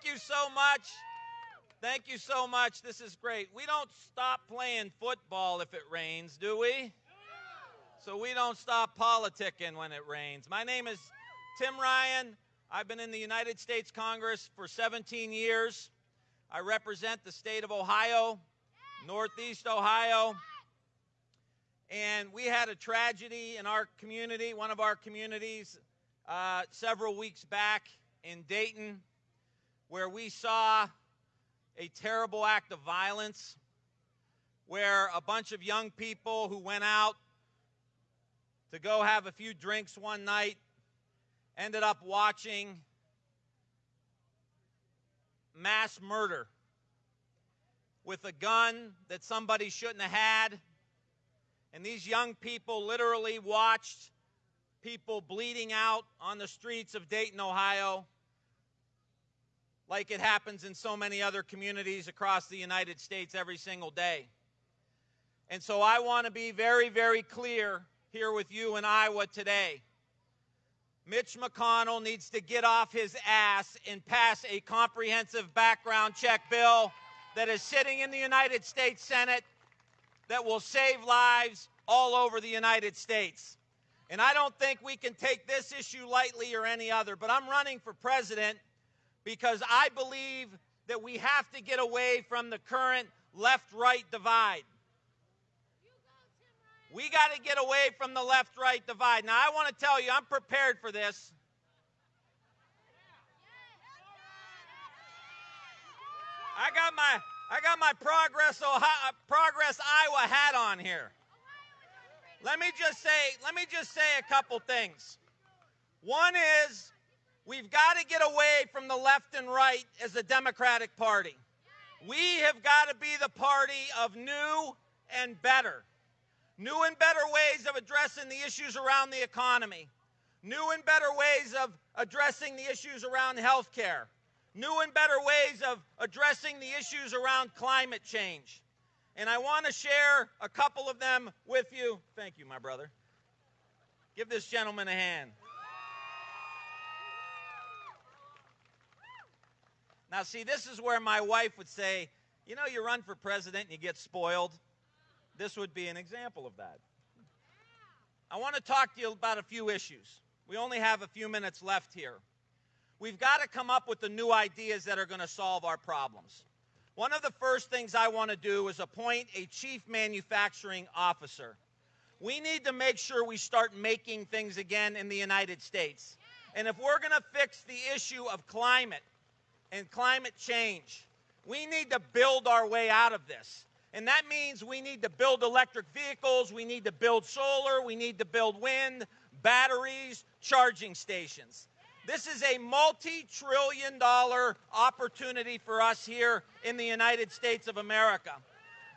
Thank you so much. Thank you so much. This is great. We don't stop playing football if it rains, do we? So we don't stop politicking when it rains. My name is Tim Ryan. I've been in the United States Congress for 17 years. I represent the state of Ohio, Northeast Ohio. And we had a tragedy in our community, one of our communities, uh, several weeks back in Dayton, where we saw a terrible act of violence, where a bunch of young people who went out to go have a few drinks one night ended up watching mass murder with a gun that somebody shouldn't have had. And these young people literally watched people bleeding out on the streets of Dayton, Ohio, like it happens in so many other communities across the United States every single day. And so I want to be very, very clear here with you in Iowa today. Mitch McConnell needs to get off his ass and pass a comprehensive background check bill that is sitting in the United States Senate that will save lives all over the United States. And I don't think we can take this issue lightly or any other, but I'm running for president because I believe that we have to get away from the current left right divide. We got to get away from the left right divide. Now, I want to tell you, I'm prepared for this. I got my I got my Progress Ohio, Progress Iowa hat on here. Let me just say, let me just say a couple things. One is we've got to get away from the left and right as a Democratic Party. We have got to be the party of new and better. New and better ways of addressing the issues around the economy. New and better ways of addressing the issues around health care. New and better ways of addressing the issues around climate change. And I want to share a couple of them with you. Thank you, my brother. Give this gentleman a hand. Now, see, this is where my wife would say, you know, you run for president and you get spoiled. This would be an example of that. I want to talk to you about a few issues. We only have a few minutes left here. We've got to come up with the new ideas that are going to solve our problems. One of the first things I want to do is appoint a chief manufacturing officer. We need to make sure we start making things again in the United States. And if we're going to fix the issue of climate and climate change, we need to build our way out of this. And that means we need to build electric vehicles, we need to build solar, we need to build wind, batteries, charging stations. This is a multi trillion dollar opportunity for us here in the United States of America.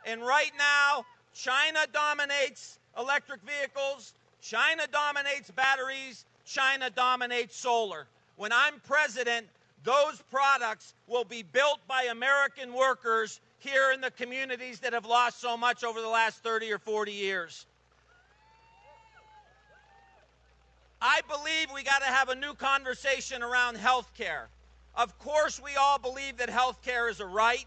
And right now, China dominates electric vehicles, China dominates batteries, China dominates solar. When I'm president, those products will be built by American workers here in the communities that have lost so much over the last 30 or 40 years. I believe we got to have a new conversation around health care. Of course, we all believe that health care is a right.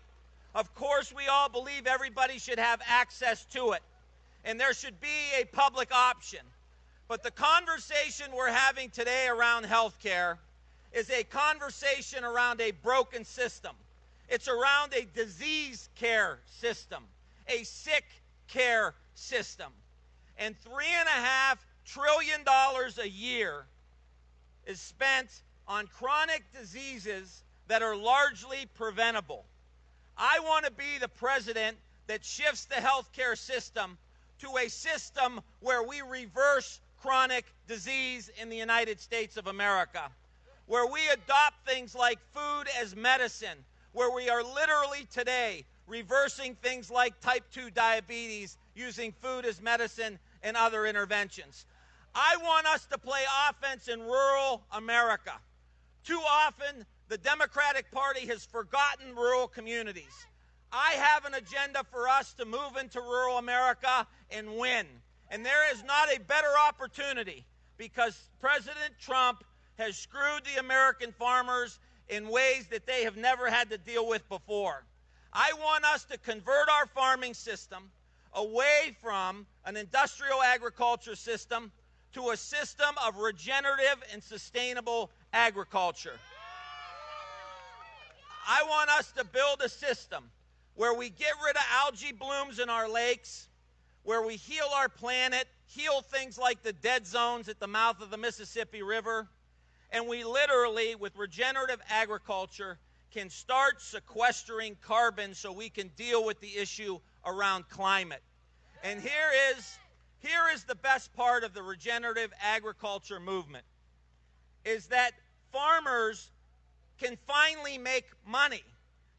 Of course, we all believe everybody should have access to it. And there should be a public option. But the conversation we're having today around health care is a conversation around a broken system. It's around a disease care system, a sick care system. And three and a half trillion dollars a year is spent on chronic diseases that are largely preventable. I want to be the president that shifts the healthcare system to a system where we reverse chronic disease in the United States of America, where we adopt things like food as medicine, where we are literally today reversing things like type 2 diabetes using food as medicine and other interventions. I want us to play offense in rural America. Too often, the Democratic Party has forgotten rural communities. I have an agenda for us to move into rural America and win. And there is not a better opportunity because President Trump has screwed the American farmers in ways that they have never had to deal with before. I want us to convert our farming system away from an industrial agriculture system to a system of regenerative and sustainable agriculture. I want us to build a system where we get rid of algae blooms in our lakes, where we heal our planet, heal things like the dead zones at the mouth of the Mississippi River, and we literally, with regenerative agriculture, can start sequestering carbon so we can deal with the issue around climate. And here is here is the best part of the regenerative agriculture movement is that farmers can finally make money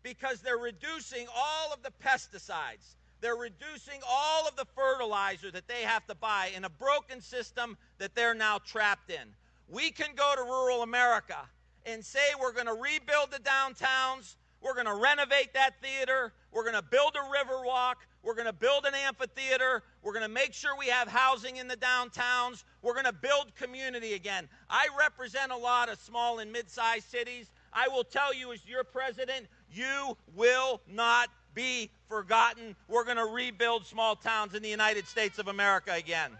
because they're reducing all of the pesticides. They're reducing all of the fertilizer that they have to buy in a broken system that they're now trapped in. We can go to rural America and say we're going to rebuild the downtowns, we're going to renovate that theater, we're going to build a river walk, we're going to build an amphitheater, we're going to make sure we have housing in the downtowns, we're going to build community again. I represent a lot of small and mid sized cities. I will tell you, as your president, you will not be forgotten. We're going to rebuild small towns in the United States of America again.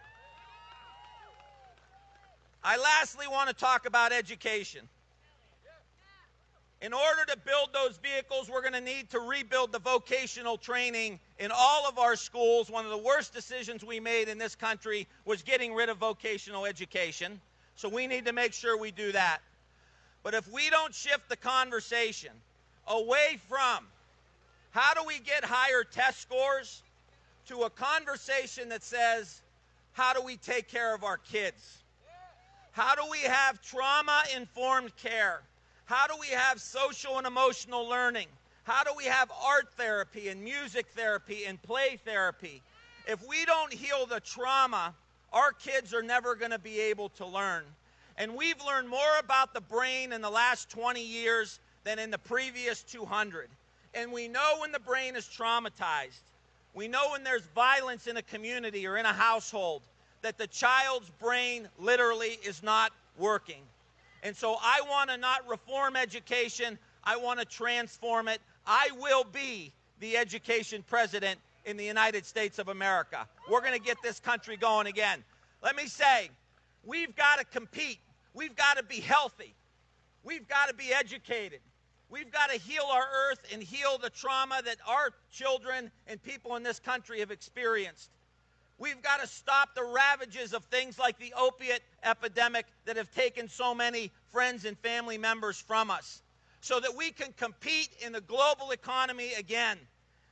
I lastly want to talk about education. In order to build those vehicles, we're going to need to rebuild the vocational training in all of our schools. One of the worst decisions we made in this country was getting rid of vocational education. So we need to make sure we do that. But if we don't shift the conversation away from how do we get higher test scores to a conversation that says, how do we take care of our kids? How do we have trauma informed care? How do we have social and emotional learning? How do we have art therapy and music therapy and play therapy? If we don't heal the trauma, our kids are never going to be able to learn. And we've learned more about the brain in the last 20 years than in the previous 200. And we know when the brain is traumatized. We know when there's violence in a community or in a household that the child's brain literally is not working. And so I want to not reform education, I want to transform it. I will be the education president in the United States of America. We're going to get this country going again. Let me say, we've got to compete. We've got to be healthy. We've got to be educated. We've got to heal our earth and heal the trauma that our children and people in this country have experienced. We've got to stop the ravages of things like the opiate epidemic that have taken so many friends and family members from us so that we can compete in the global economy again.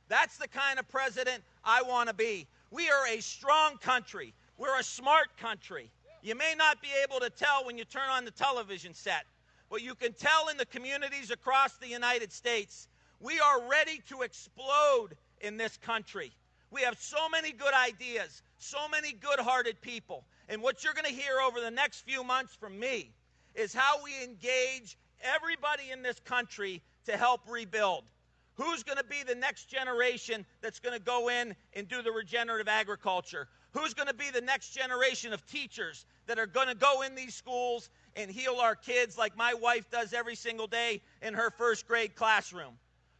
That's the kind of president I want to be. We are a strong country. We're a smart country. You may not be able to tell when you turn on the television set, but you can tell in the communities across the United States. We are ready to explode in this country. We have so many good ideas, so many good hearted people. And what you're going to hear over the next few months from me is how we engage everybody in this country to help rebuild. Who's going to be the next generation that's going to go in and do the regenerative agriculture? Who's going to be the next generation of teachers that are going to go in these schools and heal our kids like my wife does every single day in her first grade classroom?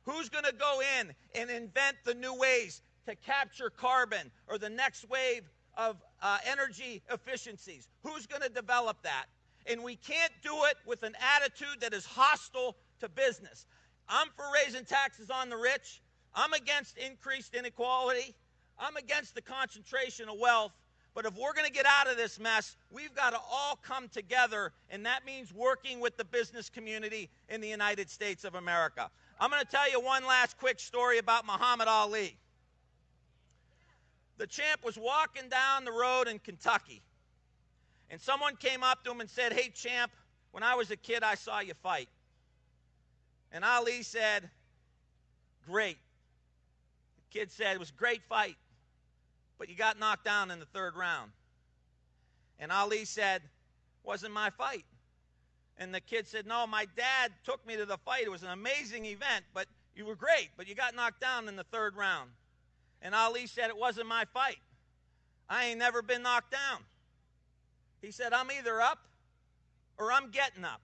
Who's going to go in and invent the new ways to capture carbon or the next wave of uh, energy efficiencies. Who's going to develop that? And we can't do it with an attitude that is hostile to business. I'm for raising taxes on the rich. I'm against increased inequality. I'm against the concentration of wealth. But if we're going to get out of this mess, we've got to all come together, and that means working with the business community in the United States of America. I'm going to tell you one last quick story about Muhammad Ali the champ was walking down the road in Kentucky, and someone came up to him and said, Hey, champ, when I was a kid, I saw you fight. And Ali said, Great. The kid said, It was a great fight, but you got knocked down in the third round. And Ali said, Wasn't my fight. And the kid said, No, my dad took me to the fight. It was an amazing event, but you were great, but you got knocked down in the third round. And Ali said, It wasn't my fight. I ain't never been knocked down. He said, I'm either up or I'm getting up.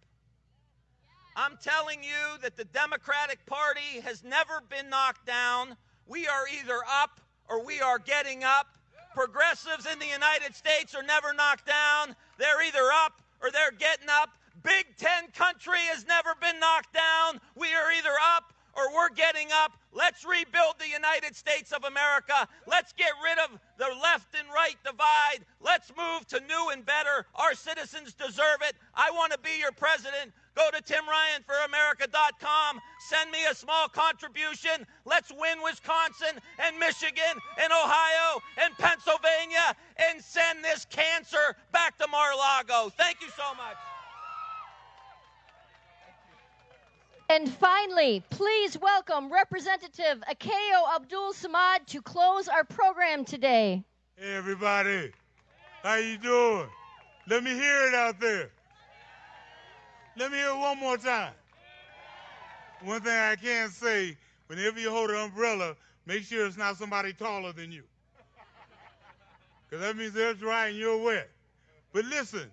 I'm telling you that the Democratic Party has never been knocked down. We are either up or we are getting up. Progressives in the United States are never knocked down. They're either up or they're getting up. Big Ten country has never been knocked down. We are either up or we're getting up. Let's rebuild the United States of America. Let's get rid of the left and right divide. Let's move to new and better. Our citizens deserve it. I want to be your president. Go to timryanforamerica.com. Send me a small contribution. Let's win Wisconsin and Michigan and Ohio and Pennsylvania and send this cancer back to Mar-a-Lago. Thank you so much. And finally, please welcome Representative Akeyo Abdul Samad to close our program today. Hey everybody, how you doing? Let me hear it out there. Let me hear it one more time. One thing I can say, whenever you hold an umbrella, make sure it's not somebody taller than you. Because that means they're dry and you're wet. But listen,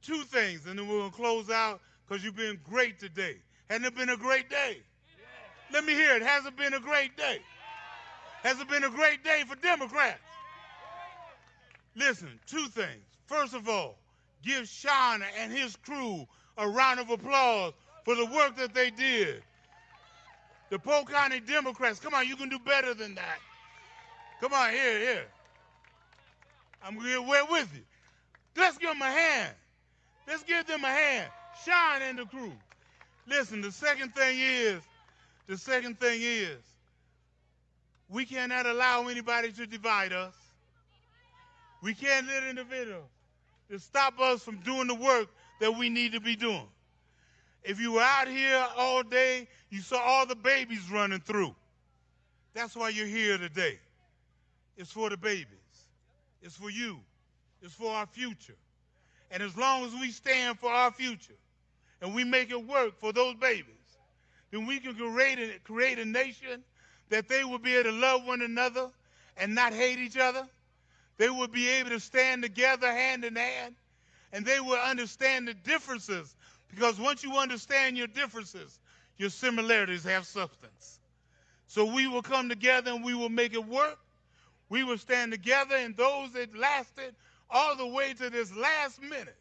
two things, and then we're going to close out because you've been great today. Hasn't it been a great day? Let me hear it. Has it been a great day? Has it been a great day for Democrats? Listen, two things. First of all, give Sean and his crew a round of applause for the work that they did. The Polk County Democrats, come on, you can do better than that. Come on, here, here. I'm going to get wet with you. Let's give them a hand. Let's give them a hand. Sean and the crew. Listen, the second thing is, the second thing is, we cannot allow anybody to divide us. We can't let individuals to stop us from doing the work that we need to be doing. If you were out here all day, you saw all the babies running through. That's why you're here today. It's for the babies. It's for you. It's for our future. And as long as we stand for our future, and we make it work for those babies, then we can create a, create a nation that they will be able to love one another and not hate each other. They will be able to stand together hand in hand, and they will understand the differences because once you understand your differences, your similarities have substance. So we will come together and we will make it work. We will stand together, and those that lasted all the way to this last minute,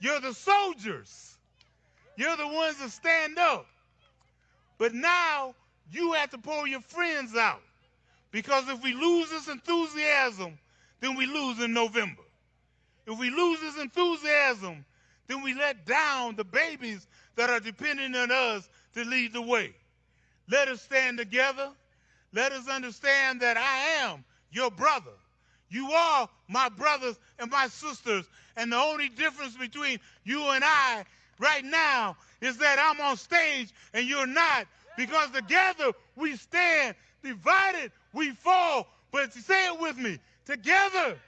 you're the soldiers you're the ones that stand up. But now you have to pull your friends out. Because if we lose this enthusiasm, then we lose in November. If we lose this enthusiasm, then we let down the babies that are depending on us to lead the way. Let us stand together. Let us understand that I am your brother. You are my brothers and my sisters. And the only difference between you and I right now is that I'm on stage and you're not. Because together we stand, divided we fall. But say it with me together,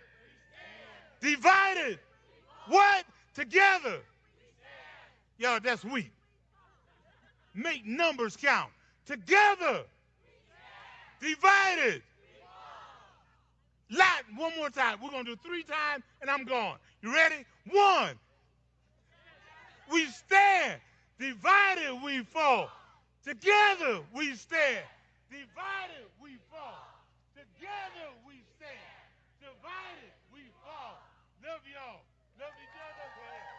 divided, what? Together. Y'all, that's weak. Make numbers count. Together, divided. Lot, one more time. We're going to do three times and I'm gone. You ready? One, we stand. Divided we fall. Together we stand. Divided we fall. Together we stand. Divided we fall. Love y'all. Love each other.